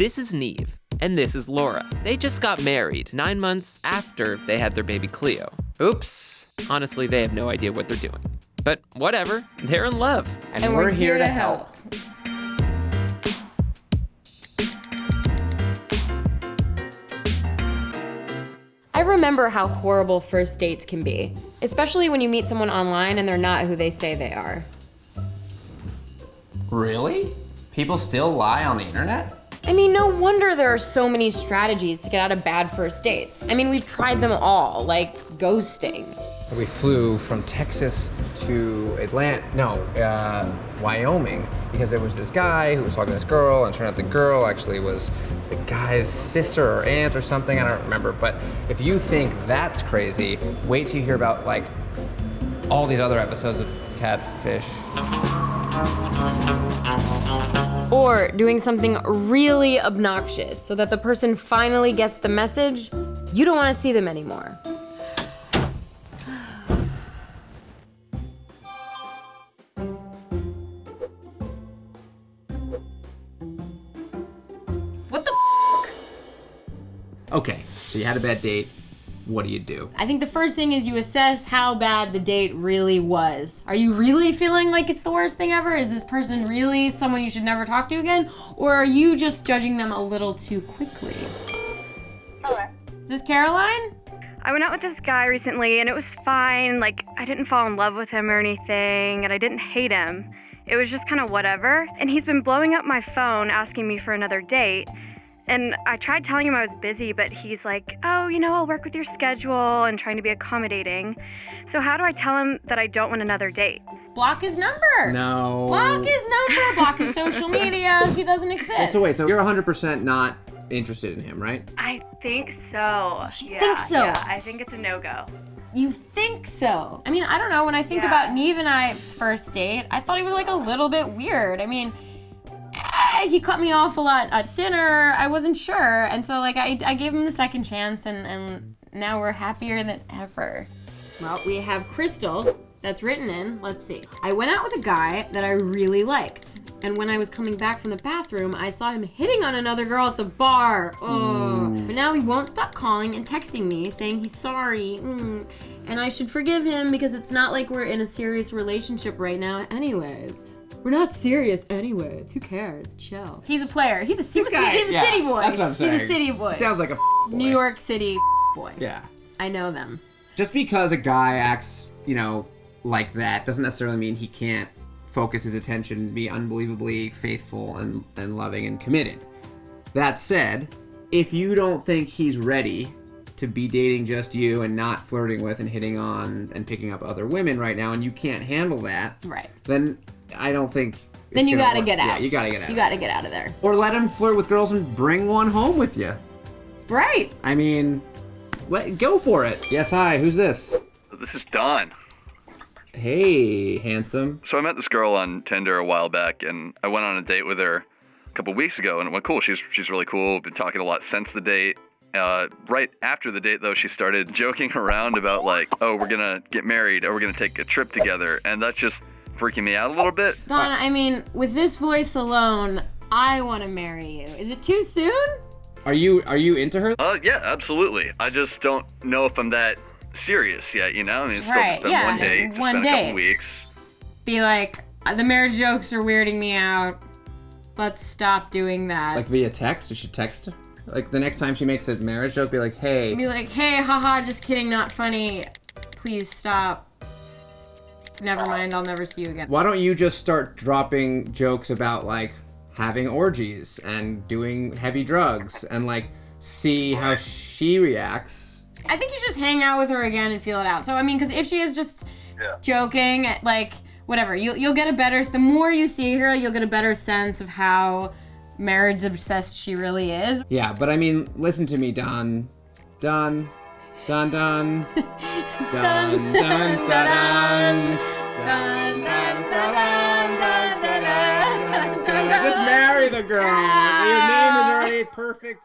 This is Nev, and this is Laura. They just got married nine months after they had their baby Cleo. Oops. Honestly, they have no idea what they're doing. But whatever, they're in love. And, we're, here, to help. I remember how horrible first dates can be, especially when you meet someone online and they're not who they say they are. Really? People still lie on the internet? I mean, no wonder there are so many strategies to get out of bad first dates. I mean, we've tried them all, like ghosting. We flew from Texas to Atlanta, no, uh, Wyoming, because there was this guy who was talking to this girl, and turned out the girl actually was the guy's sister or aunt or something, I don't remember. But if you think that's crazy, wait till you hear about like all these other episodes of Catfish. Or doing something really obnoxious so that the person finally gets the message you don't want to see them anymore. What the Okay, so you had a bad date. What do you do? I think the first thing is you assess how bad the date really was. Are you really feeling like it's the worst thing ever? Is this person really someone you should never talk to again? Or are you just judging them a little too quickly? Hello. Is this Caroline? I went out with this guy recently and it was fine. Like, I didn't fall in love with him or anything, and I didn't hate him. It was just kind of whatever. And he's been blowing up my phone asking me for another date. And I tried telling him I was busy, but he's like, oh, you know, I'll work with your schedule and trying to be accommodating. So, how do I tell him that I don't want another date? Block his number. No. Block his number. Block his social media. He doesn't exist. So wait, so you're 100% not interested in him, right? I think so. She thinks so. Yeah, I think it's a no go. You think so? I mean, I don't know. When I think Yeah. about Nev and I's first date, I thought he was like a little bit weird. I mean, he cut me off a lot at dinner. I wasn't sure, and so like I, I gave him the second chance, and and now we're happier than ever. Well, we have Crystal. That's written in. Let's see. I went out with a guy that I really liked. And when I was coming back from the bathroom, I saw him hitting on another girl at the bar. Oh. But now he won't stop calling and texting me saying he's sorry. Mm. And I should forgive him because it's not like we're in a serious relationship right now, anyways. We're not serious anyway. Who cares? Chill. He's a player. He's a, he's a, guy- he's a yeah, city boy. that's what I'm saying. He's a city boy. Sounds like a New York City boy. Yeah. I know them. Just because a guy acts, you know, like that doesn't necessarily mean he can't focus his attention and be unbelievably faithful and, and loving and committed. That said, if you don't think he's ready to be dating just you and not flirting with and hitting on and picking up other women right now and you can't handle that, Right. then I don't think Then you gotta work. get out. Yeah, you gotta get out. You gotta get out of there. or let him flirt with girls and bring one home with you. Right. I mean, let go for it. Yes, hi. Who's this? This is Don. Hey, handsome. So I met this girl on Tinder a while back, and I went on a date with her a couple weeks ago, and it went cool. She's she's really cool. Been talking a lot since the date. Uh, right after the date, though, she started joking around about like, oh, we're gonna get married, or we're gonna take a trip together, and that's just freaking me out a little bit. Donna, I mean, with this voice alone, I want to marry you. Is it too soon? Are you are you into her? Uh, yeah, absolutely. I just don't know if I'm that serious yet. You know, I mean, it's still Right, just been yeah, one date, it's one been a couple weeks. Be like, "Uh, the marriage jokes are weirding me out. Let's stop doing that. Like via text? You should text. Like the next time she makes a marriage joke, be like, hey. Be like, hey, haha, just kidding, not funny. Please stop. Never mind, I'll never see you again. Why don't you just start dropping jokes about like having orgies and doing heavy drugs and like see how she reacts? I think you should just hang out with her again and feel it out. So I mean, because if she is just joking, like whatever, you'll you'll get a better. The more you see her, you'll get a better sense of how marriage obsessed she really is. Yeah, but I mean, listen to me, Don. Don. Don Don. Don Don Don Don. Girl. Your name is already perfect.